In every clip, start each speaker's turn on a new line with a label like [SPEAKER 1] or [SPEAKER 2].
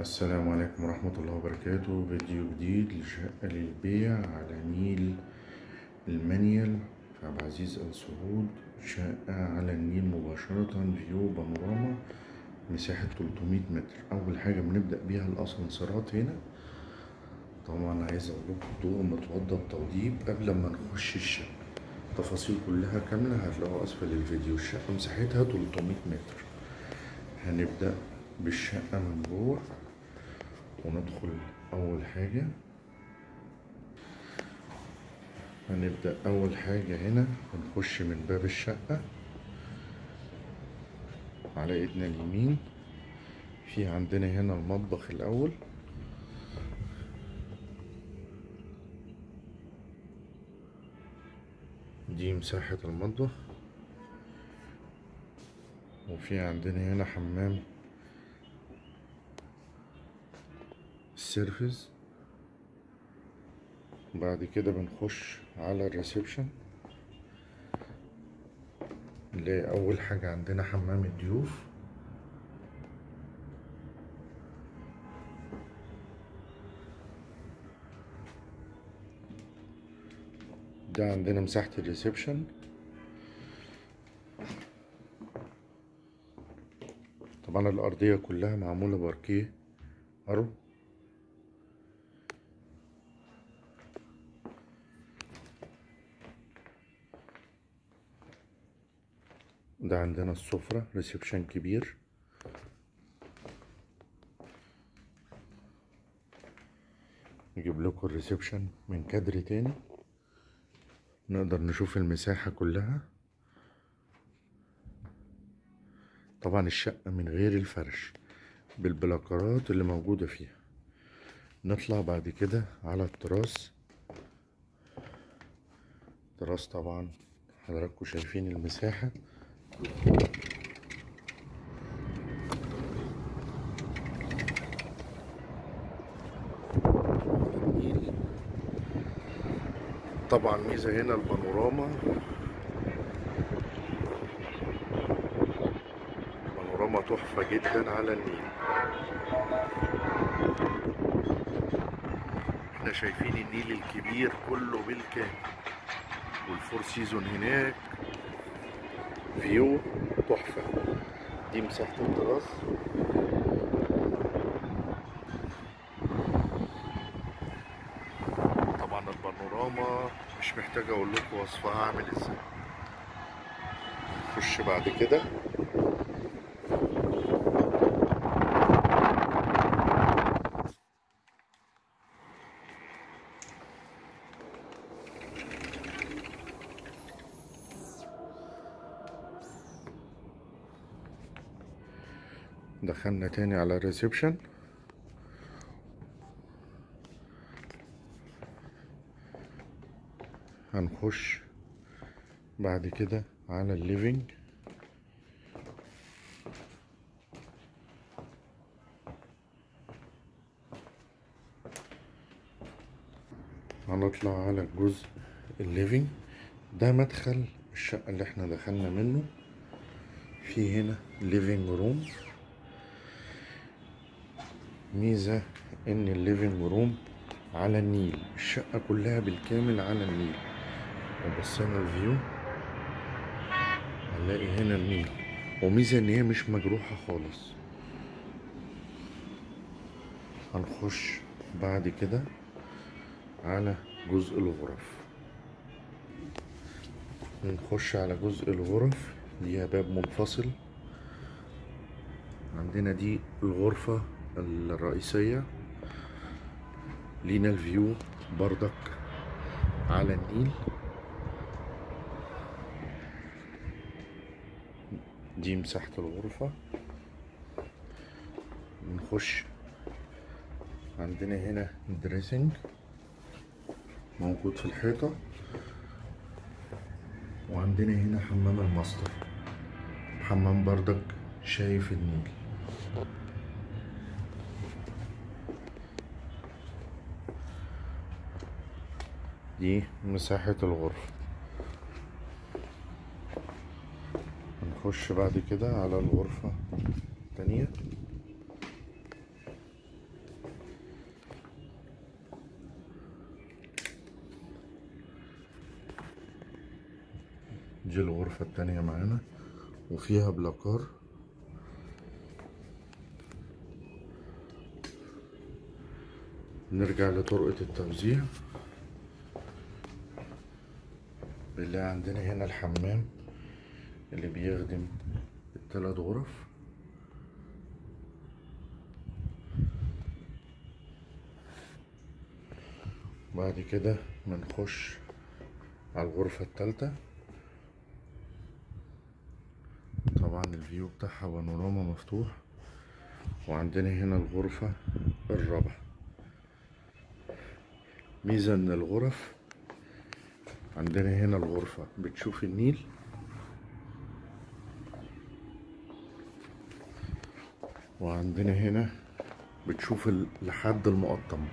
[SPEAKER 1] السلام عليكم ورحمة الله وبركاته. فيديو جديد لشقة للبيع على نيل المنيل في عبد العزيز آل سعود شقة على النيل مباشرة view بانوراما مساحة 300 متر. أول حاجة بنبدأ بيها الأسانسيرات هنا. طبعا عايز أقول لكم ضوء متوضب بتوضيب قبل ما نخش الشقة. التفاصيل كلها كاملة هتلاقوها أسفل الفيديو. الشقة مساحتها 300 متر. هنبدأ بالشقة من جوه. وندخل أول حاجة. هنبدأ أول حاجة هنا هنخش من باب الشقة. على إيدنا اليمين. في عندنا هنا المطبخ الأول. دي مساحة المطبخ. وفي عندنا هنا حمام ال service بعد كده بنخش على ال reception. نلاقي أول حاجة عندنا حمام الضيوف. ده عندنا مساحة ال reception. طبعا الأرضية كلها معمولة باركيه. أرو. ده عندنا السفرة reception كبير. نجيب لكم ال reception من كادر تاني. نقدر نشوف المساحة كلها. طبعا الشقة من غير الفرش بالبلاكرات اللي موجودة فيها. نطلع بعد كده على التراس. التراس طبعا حضراتكم شايفين المساحة. طبعا ميزة هنا البانوراما. بانوراما تحفة جدا على النيل. إحنا شايفين النيل الكبير كله بالكامل. وال Four Seasons هناك. view تحفة. دي مساحة التراس طبعا البانوراما مش محتاج أقول لكم وصفها عامل إزاي. نخش بعد كده. دخلنا تاني على الريسبشن. هنخش بعد كده على ال living. هنطلع على جزء ال living. ده مدخل الشقة اللي إحنا دخلنا منه. في هنا living room ميزة إن ال living room على النيل الشقة كلها بالكامل على النيل. لو بصينا ال view هنلاقي هنا النيل. وميزة إن هي مش مجروحة خالص. هنخش بعد كده على جزء الغرف. نخش على جزء الغرف. ليها باب منفصل. عندنا دي الغرفة الرئيسية. لينا ال view بردك على النيل. دي مساحة الغرفة. نخش عندنا هنا dressing موجود في الحيطة. وعندنا هنا حمام الماستر. حمام بردك شايف النيل. دي مساحة الغرفة. هنخش بعد كده على الغرفة التانية. دي الغرفة التانية معانا وفيها بلاكار. نرجع لطرقة التوزيع. اللي عندنا هنا الحمام اللي بيخدم التلات غرف. بعد كده بنخش على الغرفة التالتة. طبعا الفيو بتاعها بانوراما مفتوح. وعندنا هنا الغرفة الرابعة. ميزة إن الغرف عندنا هنا الغرفة. بتشوف النيل؟ وعندنا هنا بتشوف لحد المقطم.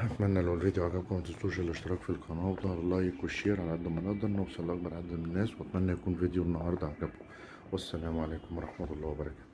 [SPEAKER 1] أتمنى لو الفيديو عجبكم متنسوش الاشتراك في القناة وضغط اللايك والشير على قد ما نقدر نوصل لأكبر عدد من الناس وأتمنى يكون فيديو النهارده عجبكم. والسلام عليكم ورحمة الله وبركاته.